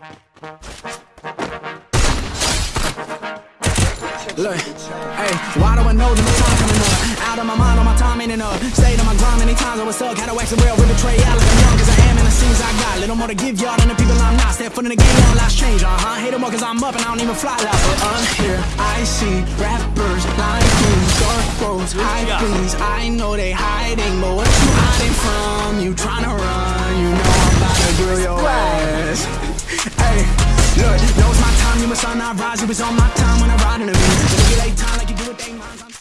Look, hey, why do I know that my time coming up? Out of my mind, all my time ain't enough. Stayed on my grind many times, I was stuck. Had to wax a real, rip betray out like I'm young, cause I am in the scenes I got. Little more to give y'all than the people I'm not. Step foot in the game, all last change, uh huh. Hate them more cause I'm up and I don't even fly loud. But I'm here, I see rappers you, dark roads, high things. I know they hiding, but what you hiding you must not rise. It was on my time when I ride in the beat.